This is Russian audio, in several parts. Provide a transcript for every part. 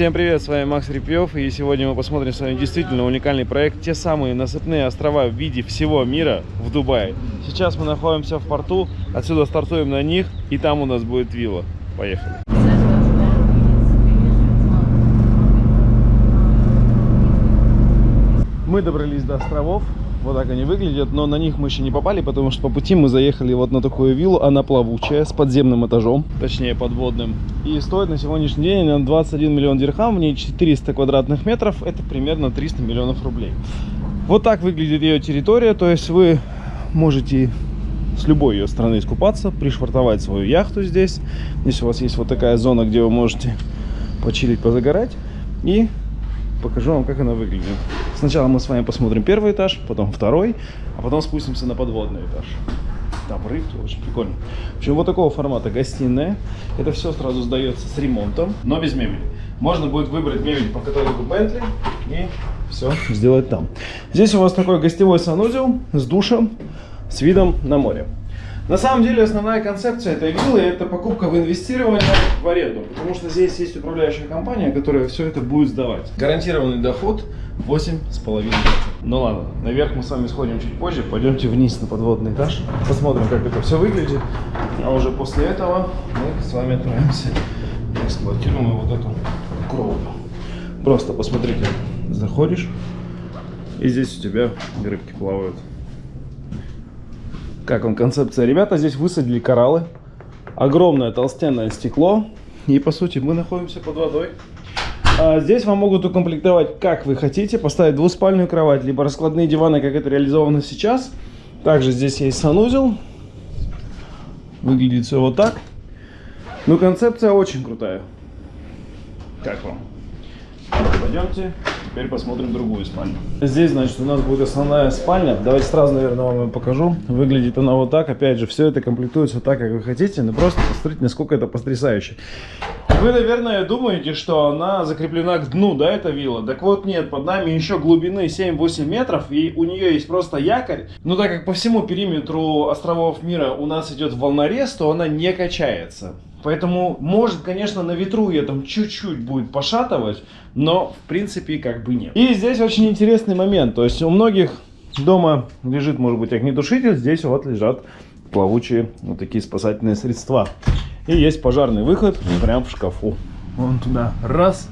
Всем привет, с вами Макс Репьев, и сегодня мы посмотрим с вами действительно уникальный проект, те самые насыпные острова в виде всего мира в Дубае. Сейчас мы находимся в порту, отсюда стартуем на них, и там у нас будет вилла. Поехали. Мы добрались до островов, вот так они выглядят, но на них мы еще не попали, потому что по пути мы заехали вот на такую виллу, она плавучая, с подземным этажом, точнее подводным. И стоит на сегодняшний день на 21 миллион дирхам, в ней 400 квадратных метров, это примерно 300 миллионов рублей. Вот так выглядит ее территория, то есть вы можете с любой ее стороны искупаться, пришвартовать свою яхту здесь. Здесь у вас есть вот такая зона, где вы можете почилить, позагорать. И покажу вам, как она выглядит. Сначала мы с вами посмотрим первый этаж, потом второй, а потом спустимся на подводный этаж. Там рыбки, очень прикольно. В общем, вот такого формата гостиная. Это все сразу сдается с ремонтом, но без мебели. Можно будет выбрать мебель по каталогу Bentley и все сделать там. Здесь у вас такой гостевой санузел с душем, с видом на море. На самом деле основная концепция этой виллы это покупка в инвестирование в аренду, потому что здесь есть управляющая компания, которая все это будет сдавать. Гарантированный доход 8,5%. Ну ладно, наверх мы с вами сходим чуть позже, пойдемте вниз на подводный этаж, посмотрим, как это все выглядит, а уже после этого мы с вами отправимся и эксплуатируем вот эту кровлю. Просто посмотрите, заходишь, и здесь у тебя рыбки плавают. Как вам концепция? Ребята здесь высадили кораллы. Огромное толстенное стекло. И по сути мы находимся под водой. А здесь вам могут укомплектовать как вы хотите. Поставить двуспальную кровать, либо раскладные диваны, как это реализовано сейчас. Также здесь есть санузел. Выглядит все вот так. Ну концепция очень крутая. Как вам? Пойдемте Теперь посмотрим другую спальню. Здесь, значит, у нас будет основная спальня. Давайте сразу, наверное, вам ее покажу. Выглядит она вот так. Опять же, все это комплектуется так, как вы хотите. Но просто посмотрите, насколько это потрясающе. Вы, наверное, думаете, что она закреплена к дну, да, эта вилла? Так вот, нет, под нами еще глубины 7-8 метров, и у нее есть просто якорь. Но так как по всему периметру островов мира у нас идет волнорез, то она не качается. Поэтому, может, конечно, на ветру ее там чуть-чуть будет пошатывать, но, в принципе, как бы нет. И здесь очень интересный момент. То есть у многих дома лежит, может быть, огнетушитель. Здесь вот лежат плавучие вот такие спасательные средства. И есть пожарный выход прямо в шкафу. Вон туда раз,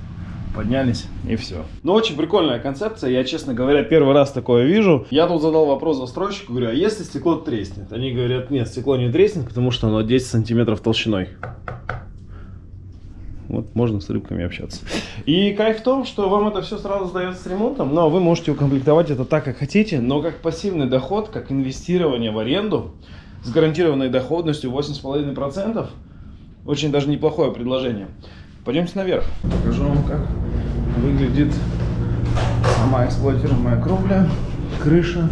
поднялись и все. Ну, очень прикольная концепция. Я, честно говоря, первый раз такое вижу. Я тут задал вопрос застройщику, говорю, а если стекло треснет? Они говорят, нет, стекло не треснет, потому что оно 10 сантиметров толщиной. Вот можно с рыбками общаться. И кайф в том, что вам это все сразу сдается с ремонтом, но вы можете укомплектовать это так, как хотите, но как пассивный доход, как инвестирование в аренду с гарантированной доходностью 8,5%, очень даже неплохое предложение. Пойдемте наверх. Покажу вам, как выглядит сама эксплуатируемая кровля, крыша.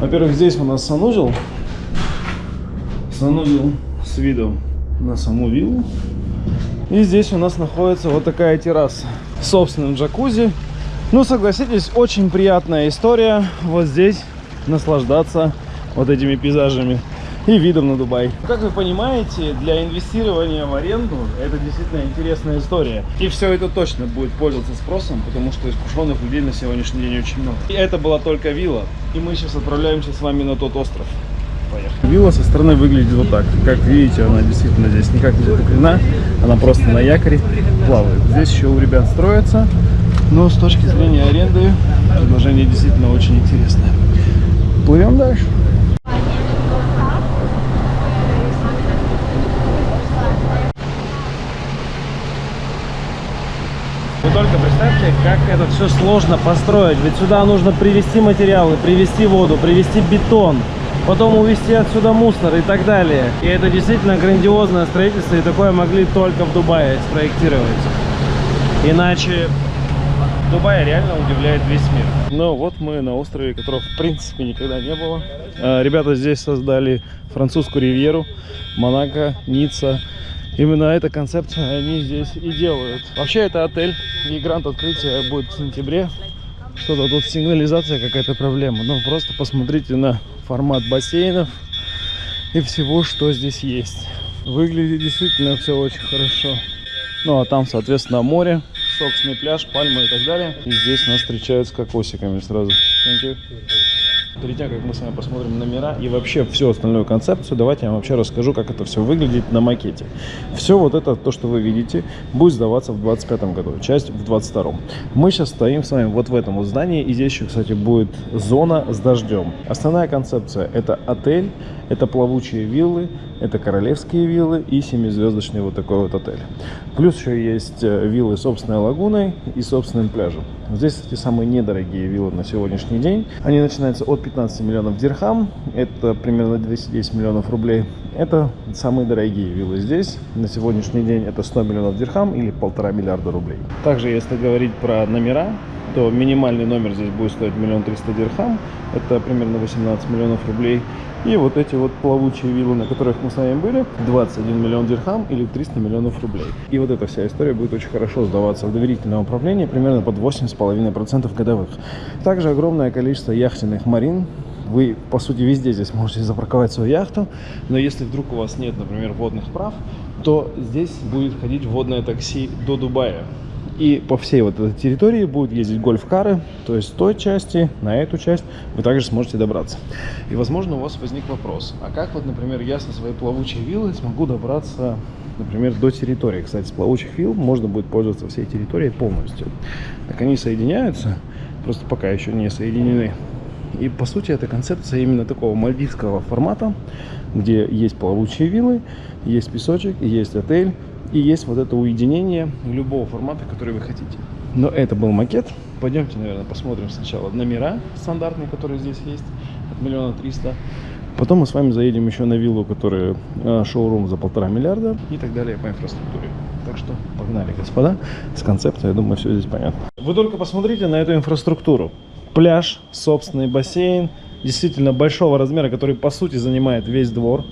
Во-первых, здесь у нас санузел. Санузел с видом на саму виллу. И здесь у нас находится вот такая терраса с собственным джакузи. Ну, согласитесь, очень приятная история вот здесь наслаждаться вот этими пейзажами и видом на Дубай. Как вы понимаете, для инвестирования в аренду это действительно интересная история. И все это точно будет пользоваться спросом, потому что искушенных людей на сегодняшний день очень много. И это была только вилла. И мы сейчас отправляемся с вами на тот остров. Поехали. Вилла со стороны выглядит вот так. Как видите, она действительно здесь никак не закреплена. Она просто на якоре плавает. Здесь еще у ребят строится. Но с точки зрения аренды предложение действительно очень интересное. Плывем дальше. Вы только представьте, как это все сложно построить. Ведь сюда нужно привезти материалы, привезти воду, привезти бетон потом увезти отсюда мусор и так далее. И это действительно грандиозное строительство, и такое могли только в Дубае спроектировать. Иначе Дубай реально удивляет весь мир. Ну вот мы на острове, которого в принципе никогда не было. А, ребята здесь создали французскую ривьеру, Монако, Ницца. Именно эта концепция они здесь и делают. Вообще это отель, и грант открытия будет в сентябре. Что-то тут сигнализация какая-то проблема. Ну просто посмотрите на формат бассейнов и всего, что здесь есть. Выглядит действительно все очень хорошо. Ну, а там, соответственно, море, собственный пляж, пальмы и так далее. И здесь нас встречают с кокосиками сразу. Thank you. Перед тем, как мы с вами посмотрим номера и вообще всю остальную концепцию, давайте я вам вообще расскажу, как это все выглядит на макете. Все вот это, то, что вы видите, будет сдаваться в 2025 году, часть в 2022. Мы сейчас стоим с вами вот в этом вот здании, и здесь еще, кстати, будет зона с дождем. Основная концепция – это отель, это плавучие виллы, это королевские виллы и семизвездочный вот такой вот отель. Плюс еще есть э, виллы с собственной лагуной и собственным пляжем. Здесь, кстати, самые недорогие виллы на сегодняшний день. Они начинаются от 15 миллионов дирхам, это примерно 210 миллионов рублей. Это самые дорогие виллы здесь. На сегодняшний день это 100 миллионов дирхам или полтора миллиарда рублей. Также, если говорить про номера, то минимальный номер здесь будет стоить миллион триста дирхам. Это примерно 18 миллионов рублей. И вот эти вот плавучие виллы, на которых мы с вами были, 21 миллион дирхам или 300 миллионов рублей. И вот эта вся история будет очень хорошо сдаваться в доверительное управление, примерно под 8,5% годовых. Также огромное количество яхтенных марин, вы, по сути, везде здесь можете запарковать свою яхту, но если вдруг у вас нет, например, водных прав, то здесь будет ходить водное такси до Дубая. И по всей вот этой территории будут ездить гольф-кары, то есть с той части на эту часть вы также сможете добраться. И, возможно, у вас возник вопрос, а как вот, например, я со своей плавучей виллой смогу добраться, например, до территории? Кстати, с плавучих вилл можно будет пользоваться всей территорией полностью. Так они соединяются, просто пока еще не соединены. И, по сути, это концепция именно такого мальдивского формата, где есть плавучие виллы, есть песочек, есть отель, и есть вот это уединение любого формата, который вы хотите. Но это был макет. Пойдемте, наверное, посмотрим сначала номера стандартные, которые здесь есть, от миллиона триста. Потом мы с вами заедем еще на виллу, которая э, шоурум за полтора миллиарда и так далее по инфраструктуре. Так что погнали, господа, с концепцией, я думаю, все здесь понятно. Вы только посмотрите на эту инфраструктуру. Пляж, собственный бассейн, действительно большого размера, который по сути занимает весь двор.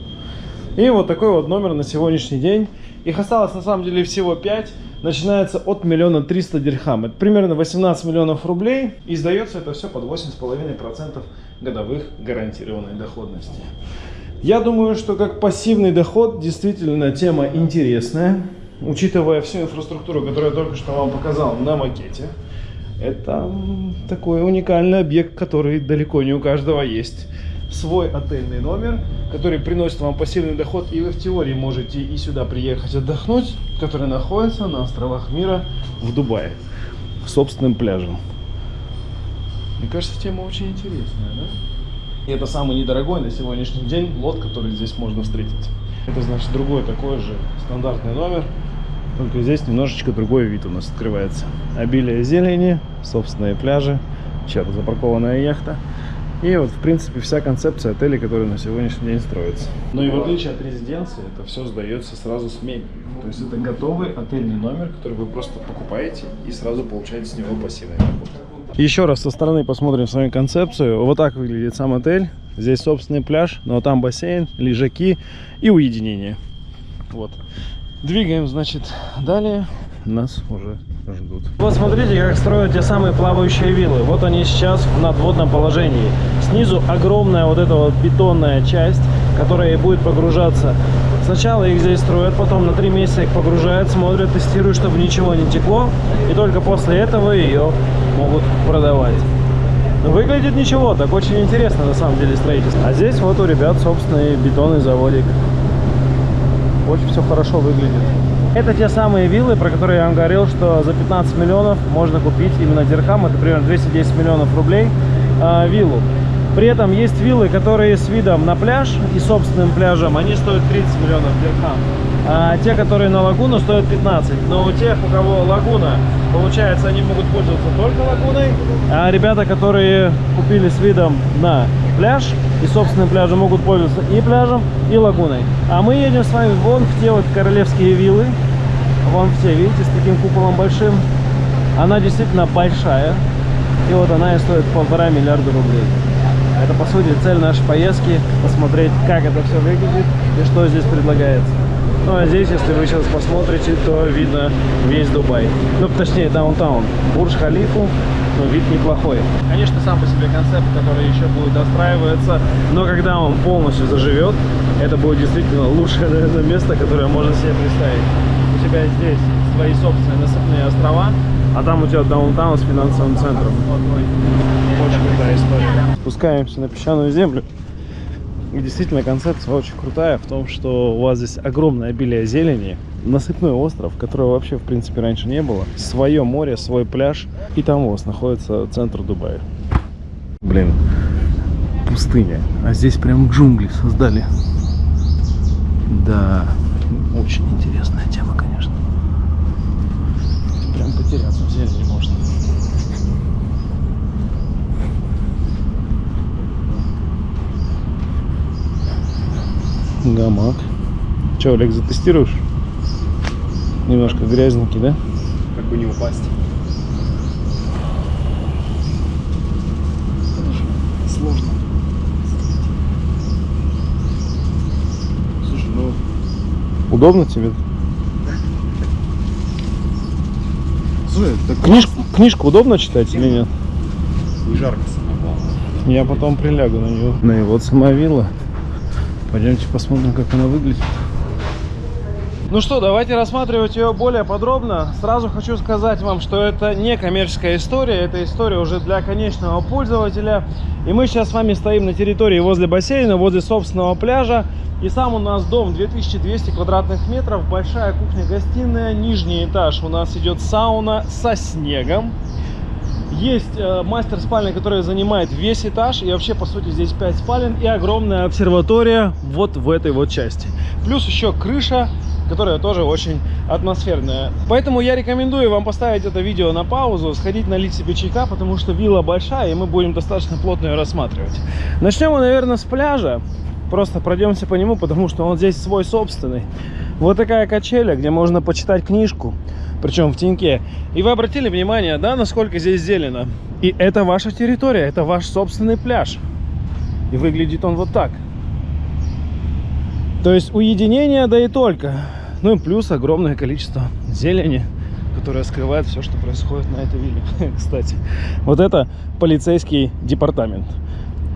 И вот такой вот номер на сегодняшний день. Их осталось на самом деле всего 5. Начинается от миллиона триста дирхам. Это примерно 18 миллионов рублей. И сдается это все под 8,5% годовых гарантированной доходности. Я думаю, что как пассивный доход действительно тема интересная. Учитывая всю инфраструктуру, которую я только что вам показал на макете. Это такой уникальный объект, который далеко не у каждого есть свой отельный номер, который приносит вам пассивный доход, и вы в теории можете и сюда приехать отдохнуть, который находится на островах мира в Дубае, собственным пляжем. Мне кажется, тема очень интересная, да? И это самый недорогой на сегодняшний день лот, который здесь можно встретить. Это значит другой такой же стандартный номер, только здесь немножечко другой вид у нас открывается. Обилие зелени, собственные пляжи, черт, запаркованная яхта. И вот, в принципе, вся концепция отеля, которая на сегодняшний день строится. Но и в отличие от резиденции, это все сдается сразу с мебелью. То есть это готовый отельный номер, который вы просто покупаете и сразу получаете с него пассивный доход. Еще раз со стороны посмотрим с вами концепцию. Вот так выглядит сам отель. Здесь собственный пляж, но там бассейн, лежаки и уединение. Вот. Двигаем, значит, далее. Нас уже ждут. Вот смотрите, как строят те самые плавающие виллы. Вот они сейчас в надводном положении. Снизу огромная вот эта вот бетонная часть, которая будет погружаться. Сначала их здесь строят, потом на три месяца их погружают, смотрят, тестируют, чтобы ничего не текло. И только после этого ее могут продавать. Выглядит ничего, так очень интересно на самом деле строительство. А здесь вот у ребят собственный бетонный заводик. Очень все хорошо выглядит. Это те самые виллы, про которые я вам говорил, что за 15 миллионов можно купить именно дирхам, это примерно 210 миллионов рублей, э, виллу. При этом есть виллы, которые с видом на пляж и собственным пляжем, они стоят 30 миллионов дирхам. А те, которые на лагуну, стоят 15. Но у тех, у кого лагуна, получается, они могут пользоваться только лагуной. А ребята, которые купили с видом на пляж и собственным пляжем, могут пользоваться и пляжем, и лагуной. А мы едем с вами вон в те вот королевские виллы. Вон все, видите, с таким куполом большим. Она действительно большая. И вот она и стоит полтора миллиарда рублей. Это, по сути, цель нашей поездки – посмотреть, как это все выглядит и что здесь предлагается. Ну, а здесь, если вы сейчас посмотрите, то видно весь Дубай. Ну, точнее, даунтаун. Бурдж-Халифу, но вид неплохой. Конечно, сам по себе концепт, который еще будет достраиваться, но когда он полностью заживет, это будет действительно лучшее, наверное, место, которое можно себе представить. У тебя здесь свои собственные насыпные острова, А там у тебя даунтаун с финансовым центром. Очень крутая история. Спускаемся на песчаную землю. И действительно концепция очень крутая в том, что у вас здесь огромное обилие зелени, насыпной остров, которого вообще в принципе раньше не было, свое море, свой пляж, и там у вас находится центр Дубая. Блин, пустыня, а здесь прям джунгли создали. Да, очень интересная тема, конечно. Прям потеряться в зелени можно. Гамак. Че, Олег, затестируешь? Немножко грязненький, да? Как бы не упасть. Сложно. Слушай, ну Удобно тебе? Слушай, так Книжку, книжку удобно читать или нет? не жарко самое главное. Я потом прилягу на него. И вот сама вилла. Пойдемте посмотрим, как она выглядит. Ну что, давайте рассматривать ее более подробно. Сразу хочу сказать вам, что это не коммерческая история, это история уже для конечного пользователя. И мы сейчас с вами стоим на территории возле бассейна, возле собственного пляжа. И сам у нас дом 2200 квадратных метров, большая кухня-гостиная, нижний этаж у нас идет сауна со снегом. Есть э, мастер спальня, который занимает весь этаж. И вообще, по сути, здесь 5 спален и огромная обсерватория вот в этой вот части. Плюс еще крыша, которая тоже очень атмосферная. Поэтому я рекомендую вам поставить это видео на паузу, сходить налить себе чайка, потому что вилла большая, и мы будем достаточно плотно ее рассматривать. Начнем мы, наверное, с пляжа. Просто пройдемся по нему, потому что он здесь свой собственный. Вот такая качеля, где можно почитать книжку, причем в теньке. И вы обратили внимание, да, насколько здесь зелено? И это ваша территория, это ваш собственный пляж. И выглядит он вот так. То есть уединение, да и только. Ну и плюс огромное количество зелени, которое скрывает все, что происходит на этой вилле. Кстати, вот это полицейский департамент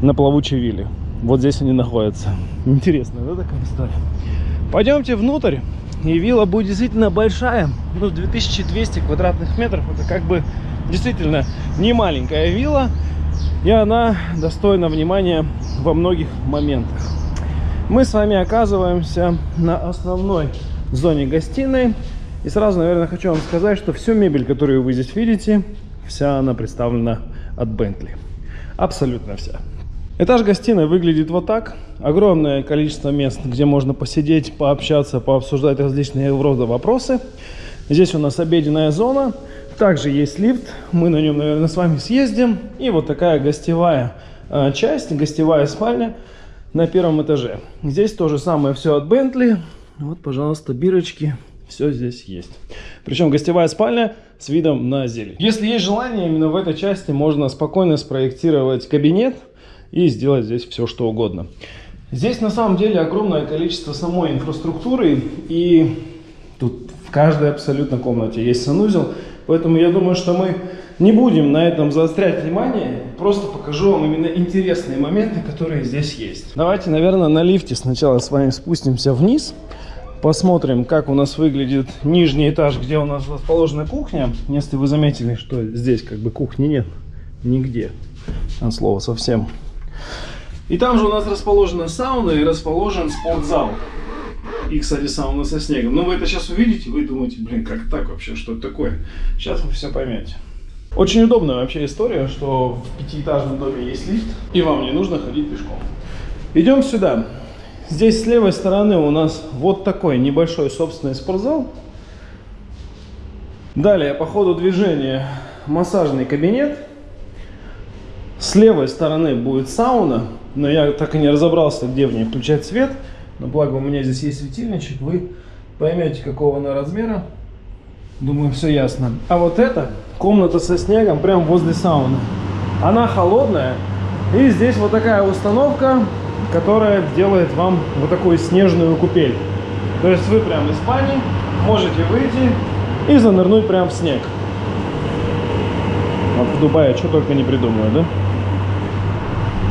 на плавучей вилле. Вот здесь они находятся. Интересно, да, такая история? Пойдемте внутрь. И вилла будет действительно большая. Ну, 2200 квадратных метров. Это как бы действительно не маленькая вилла. И она достойна внимания во многих моментах. Мы с вами оказываемся на основной зоне гостиной. И сразу, наверное, хочу вам сказать, что всю мебель, которую вы здесь видите, вся она представлена от Bentley. Абсолютно вся. Этаж гостиной выглядит вот так. Огромное количество мест, где можно посидеть, пообщаться, пообсуждать различные рода вопросы. Здесь у нас обеденная зона. Также есть лифт. Мы на нем, наверное, с вами съездим. И вот такая гостевая э, часть, гостевая спальня на первом этаже. Здесь то же самое все от Bentley. Вот, пожалуйста, бирочки. Все здесь есть. Причем гостевая спальня с видом на зелень. Если есть желание, именно в этой части можно спокойно спроектировать кабинет и сделать здесь все, что угодно. Здесь на самом деле огромное количество самой инфраструктуры, и тут в каждой абсолютно комнате есть санузел, поэтому я думаю, что мы не будем на этом заострять внимание, просто покажу вам именно интересные моменты, которые здесь есть. Давайте, наверное, на лифте сначала с вами спустимся вниз, посмотрим, как у нас выглядит нижний этаж, где у нас расположена кухня. Если вы заметили, что здесь как бы кухни нет нигде, от слова совсем. И там же у нас расположена сауна и расположен спортзал. И, кстати, сауна со снегом. Но вы это сейчас увидите, вы думаете, блин, как так вообще, что это такое? Сейчас вы все поймете. Очень удобная вообще история, что в пятиэтажном доме есть лифт, и вам не нужно ходить пешком. Идем сюда. Здесь с левой стороны у нас вот такой небольшой собственный спортзал. Далее по ходу движения массажный кабинет. С левой стороны будет сауна, но я так и не разобрался, где в ней включать свет. Но благо у меня здесь есть светильничек, вы поймете, какого она размера. Думаю, все ясно. А вот эта комната со снегом прямо возле сауны. Она холодная. И здесь вот такая установка, которая делает вам вот такую снежную купель. То есть вы прямо из спальни можете выйти и занырнуть прямо в снег. Вот в Дубае что только не придумаю, да?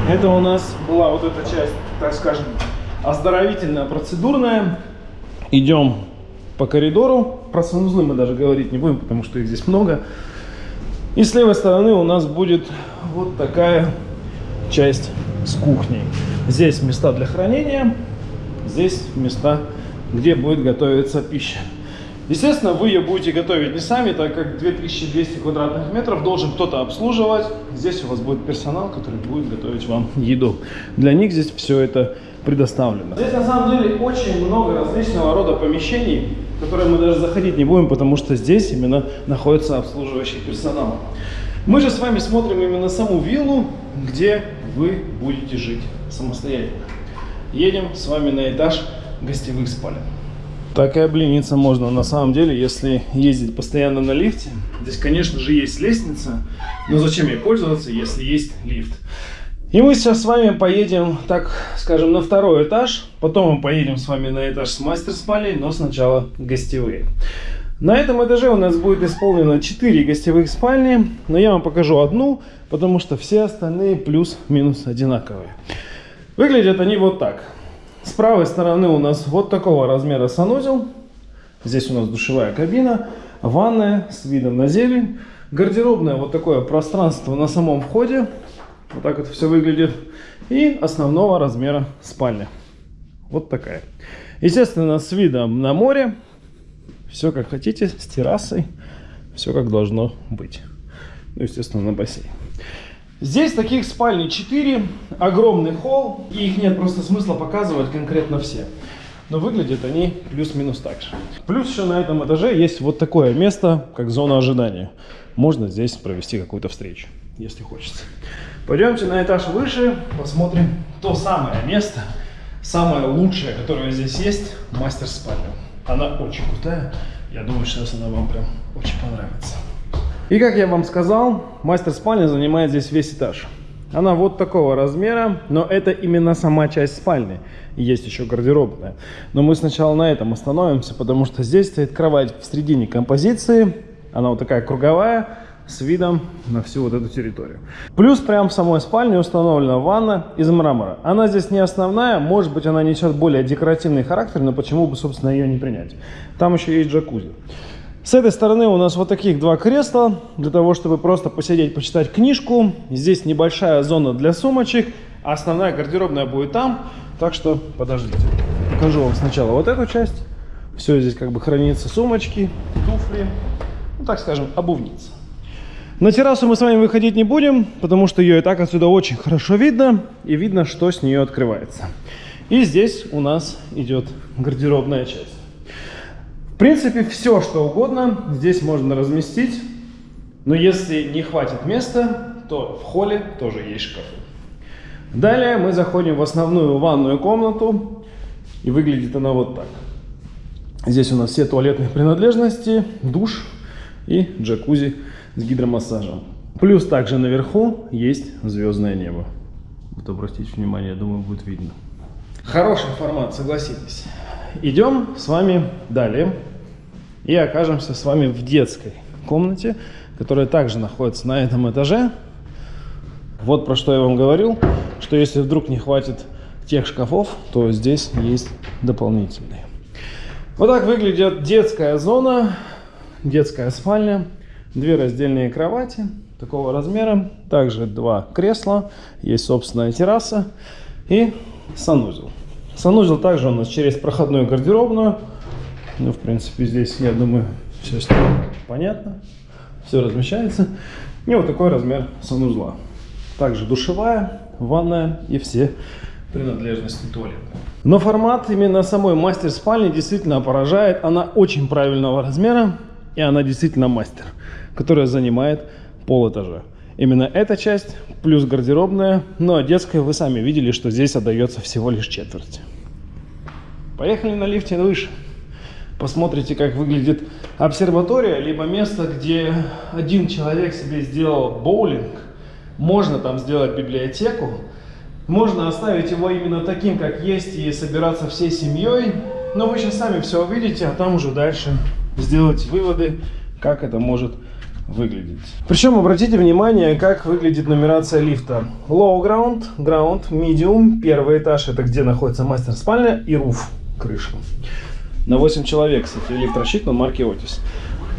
Это у нас была вот эта часть, так скажем, оздоровительная, процедурная. Идем по коридору. Про санузлы мы даже говорить не будем, потому что их здесь много. И с левой стороны у нас будет вот такая часть с кухней. Здесь места для хранения, здесь места, где будет готовиться пища. Естественно, вы ее будете готовить не сами, так как 2200 квадратных метров должен кто-то обслуживать. Здесь у вас будет персонал, который будет готовить вам еду. Для них здесь все это предоставлено. Здесь на самом деле очень много различного рода помещений, в которые мы даже заходить не будем, потому что здесь именно находится обслуживающий персонал. Мы же с вами смотрим именно саму виллу, где вы будете жить самостоятельно. Едем с вами на этаж гостевых спален. Такая блинница можно на самом деле, если ездить постоянно на лифте. Здесь, конечно же, есть лестница, но зачем ей пользоваться, если есть лифт? И мы сейчас с вами поедем, так скажем, на второй этаж. Потом мы поедем с вами на этаж с мастер-спальней, но сначала гостевые. На этом этаже у нас будет исполнено 4 гостевых спальни, но я вам покажу одну, потому что все остальные плюс-минус одинаковые. Выглядят они вот так. С правой стороны у нас вот такого размера санузел. Здесь у нас душевая кабина, ванная с видом на зелень. Гардеробное вот такое пространство на самом входе. Вот так это все выглядит. И основного размера спальня. Вот такая. Естественно, с видом на море. Все как хотите, с террасой. Все как должно быть. Ну, естественно, на бассейн. Здесь таких спальни 4, огромный холл, и их нет просто смысла показывать конкретно все. Но выглядят они плюс-минус так же. Плюс еще на этом этаже есть вот такое место, как зона ожидания. Можно здесь провести какую-то встречу, если хочется. Пойдемте на этаж выше, посмотрим то самое место, самое лучшее, которое здесь есть, мастер-спальня. Она очень крутая, я думаю, сейчас она вам прям очень понравится. И как я вам сказал, мастер-спальня занимает здесь весь этаж. Она вот такого размера, но это именно сама часть спальни. Есть еще гардеробная. Но мы сначала на этом остановимся, потому что здесь стоит кровать в середине композиции. Она вот такая круговая, с видом на всю вот эту территорию. Плюс прямо в самой спальне установлена ванна из мрамора. Она здесь не основная, может быть она несет более декоративный характер, но почему бы, собственно, ее не принять. Там еще есть джакузи. С этой стороны у нас вот таких два кресла, для того, чтобы просто посидеть, почитать книжку. Здесь небольшая зона для сумочек, а основная гардеробная будет там. Так что подождите. Покажу вам сначала вот эту часть. Все здесь как бы хранится сумочки, туфли, ну так скажем, обувница. На террасу мы с вами выходить не будем, потому что ее и так отсюда очень хорошо видно. И видно, что с нее открывается. И здесь у нас идет гардеробная часть. В принципе, все, что угодно здесь можно разместить. Но если не хватит места, то в холле тоже есть шкафы. Далее мы заходим в основную ванную комнату. И выглядит она вот так. Здесь у нас все туалетные принадлежности, душ и джакузи с гидромассажем. Плюс также наверху есть звездное небо. Вот обратите внимание, думаю, будет видно. Хороший формат, согласитесь. Идем с вами далее и окажемся с вами в детской комнате, которая также находится на этом этаже. Вот про что я вам говорил, что если вдруг не хватит тех шкафов, то здесь есть дополнительные. Вот так выглядит детская зона, детская спальня, две раздельные кровати такого размера, также два кресла, есть собственная терраса и санузел. Санузел также у нас через проходную гардеробную. Ну, в принципе, здесь, я думаю, все понятно. Все размещается. И вот такой размер санузла. Также душевая, ванная и все принадлежности туалета. Но формат именно самой мастер спальни действительно поражает. Она очень правильного размера и она действительно мастер, которая занимает пол этажа. Именно эта часть, плюс гардеробная, ну а детская вы сами видели, что здесь отдается всего лишь четверть. Поехали на лифте выше. Посмотрите, как выглядит обсерватория, либо место, где один человек себе сделал боулинг. Можно там сделать библиотеку. Можно оставить его именно таким, как есть, и собираться всей семьей. Но вы сейчас сами все увидите, а там уже дальше сделать выводы, как это может выглядеть. Причем обратите внимание, как выглядит нумерация лифта. Low ground, ground, medium, первый этаж, это где находится мастер спальня и roof, крыша. На 8 человек, кстати, электрощит на марки Otis.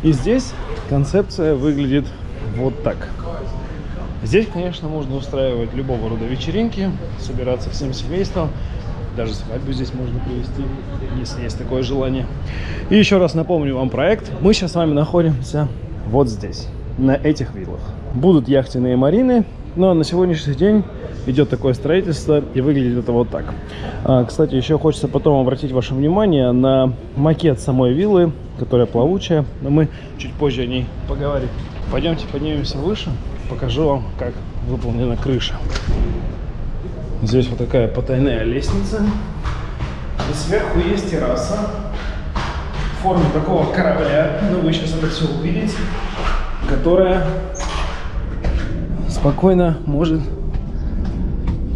И здесь концепция выглядит вот так. Здесь, конечно, можно устраивать любого рода вечеринки, собираться всем семейством. Даже свадьбу здесь можно провести, если есть такое желание. И еще раз напомню вам проект. Мы сейчас с вами находимся вот здесь, на этих виллах. Будут яхтенные марины, но на сегодняшний день идет такое строительство и выглядит это вот так. А, кстати, еще хочется потом обратить ваше внимание на макет самой виллы, которая плавучая, но мы чуть позже о ней поговорим. Пойдемте поднимемся выше, покажу вам, как выполнена крыша. Здесь вот такая потайная лестница. И сверху есть терраса форме такого корабля, ну вы сейчас это все увидите, которая спокойно может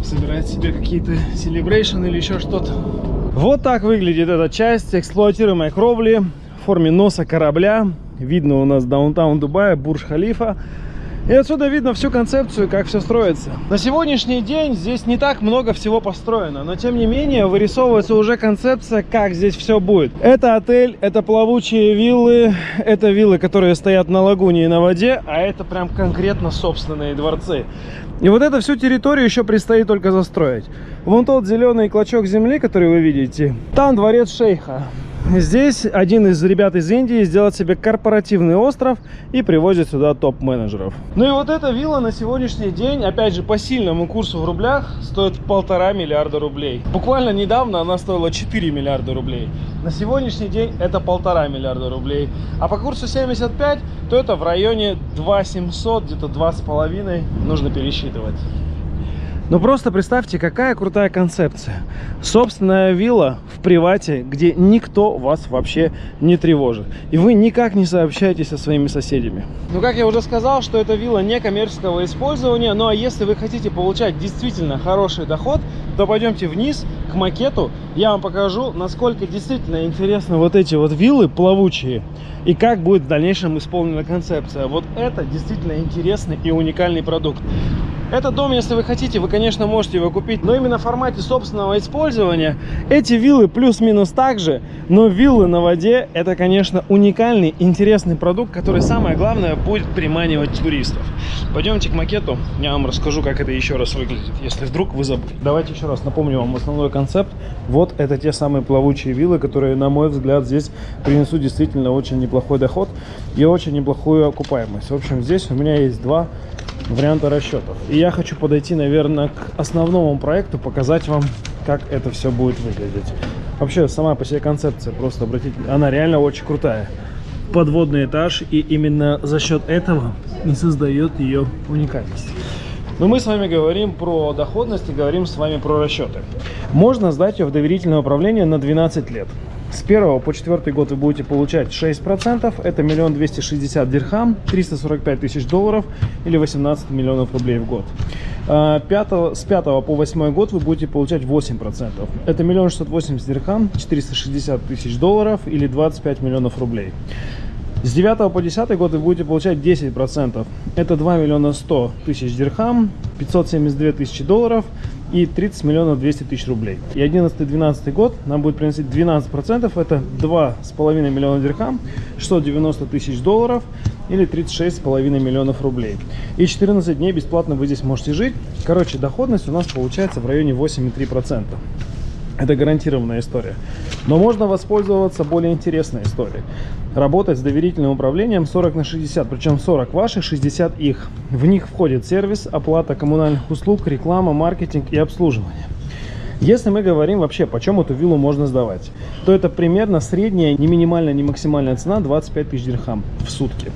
собирать себе какие-то celebration или еще что-то. Вот так выглядит эта часть эксплуатируемой кровли в форме носа корабля. Видно у нас даунтаун Дубая, Бурж-Халифа. И отсюда видно всю концепцию, как все строится. На сегодняшний день здесь не так много всего построено, но тем не менее вырисовывается уже концепция, как здесь все будет. Это отель, это плавучие виллы, это виллы, которые стоят на лагуне и на воде, а это прям конкретно собственные дворцы. И вот эту всю территорию еще предстоит только застроить. Вон тот зеленый клочок земли, который вы видите, там дворец шейха. Здесь один из ребят из Индии сделал себе корпоративный остров и привозит сюда топ-менеджеров. Ну и вот эта вилла на сегодняшний день, опять же, по сильному курсу в рублях, стоит полтора миллиарда рублей. Буквально недавно она стоила 4 миллиарда рублей. На сегодняшний день это полтора миллиарда рублей. А по курсу 75, то это в районе 2 700, где-то 2,5 нужно пересчитывать. Ну просто представьте, какая крутая концепция. Собственная вилла в привате, где никто вас вообще не тревожит. И вы никак не сообщаетесь со своими соседями. Ну как я уже сказал, что это вилла не коммерческого использования. Ну а если вы хотите получать действительно хороший доход, то пойдемте вниз к макету. Я вам покажу, насколько действительно интересны вот эти вот виллы плавучие. И как будет в дальнейшем исполнена концепция. Вот это действительно интересный и уникальный продукт. Этот дом, если вы хотите, вы, конечно, можете его купить, но именно в формате собственного использования эти виллы плюс-минус так же, но виллы на воде это, конечно, уникальный, интересный продукт, который, самое главное, будет приманивать туристов. Пойдемте к макету, я вам расскажу, как это еще раз выглядит, если вдруг вы забыли. Давайте еще раз напомню вам основной концепт. Вот это те самые плавучие виллы, которые, на мой взгляд, здесь принесут действительно очень неплохой доход и очень неплохую окупаемость. В общем, здесь у меня есть два варианта расчетов. И я хочу подойти, наверное, к основному проекту, показать вам, как это все будет выглядеть. Вообще, сама по себе концепция, просто обратите, она реально очень крутая. Подводный этаж, и именно за счет этого и создает ее уникальность. Но мы с вами говорим про доходность и говорим с вами про расчеты. Можно сдать ее в доверительное управление на 12 лет. С 1 по 4 год вы будете получать 6%, это миллион двести шестьдесят дирхам, 345 тысяч долларов или 18 миллионов рублей в год. 5, а, с 5 по 8 год вы будете получать 8%, это миллион шестьсот восемьдесят дирхам, 460 тысяч долларов или 25 миллионов рублей. С 9 по 10 год вы будете получать 10%. Это 2 миллиона 100 тысяч дирхам, 572 тысячи долларов и 30 миллионов 200 тысяч рублей. И 11-12 год нам будет приносить 12%, это 2,5 миллиона дирхам, 690 тысяч долларов или 36,5 миллионов рублей. И 14 дней бесплатно вы здесь можете жить. Короче, доходность у нас получается в районе 8,3%. Это гарантированная история. Но можно воспользоваться более интересной историей. Работать с доверительным управлением 40 на 60, причем 40 ваших, 60 их. В них входит сервис, оплата коммунальных услуг, реклама, маркетинг и обслуживание. Если мы говорим вообще, почем эту виллу можно сдавать, то это примерно средняя, не минимальная, не максимальная цена 25 тысяч дирхам в сутки.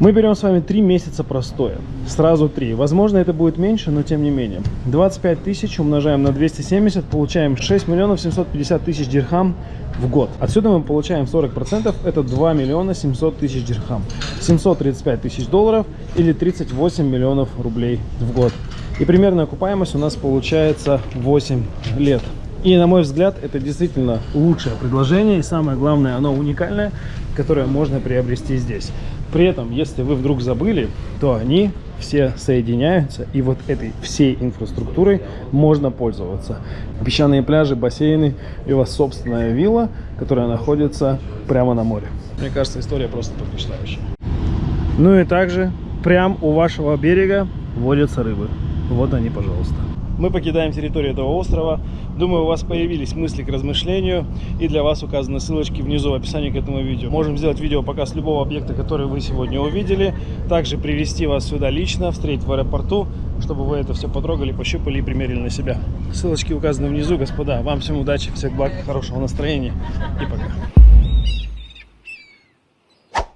Мы берем с вами 3 месяца простоя. Сразу 3. Возможно, это будет меньше, но тем не менее. 25 тысяч умножаем на 270, получаем 6 миллионов 750 тысяч дирхам в год. Отсюда мы получаем 40%, это 2 миллиона 700 тысяч дирхам. 735 тысяч долларов или 38 миллионов рублей в год. И примерная окупаемость у нас получается 8 лет. И на мой взгляд, это действительно лучшее предложение. И самое главное, оно уникальное, которое можно приобрести здесь. При этом, если вы вдруг забыли, то они все соединяются, и вот этой всей инфраструктурой можно пользоваться. Песчаные пляжи, бассейны, и у вас собственная вилла, которая находится прямо на море. Мне кажется, история просто потрясающая. Ну и также прям у вашего берега водятся рыбы. Вот они, пожалуйста. Мы покидаем территорию этого острова. Думаю, у вас появились мысли к размышлению. И для вас указаны ссылочки внизу в описании к этому видео. Можем сделать видео показ любого объекта, который вы сегодня увидели. Также привести вас сюда лично, встретить в аэропорту, чтобы вы это все потрогали, пощупали и примерили на себя. Ссылочки указаны внизу, господа. Вам всем удачи, всех благ, хорошего настроения и пока.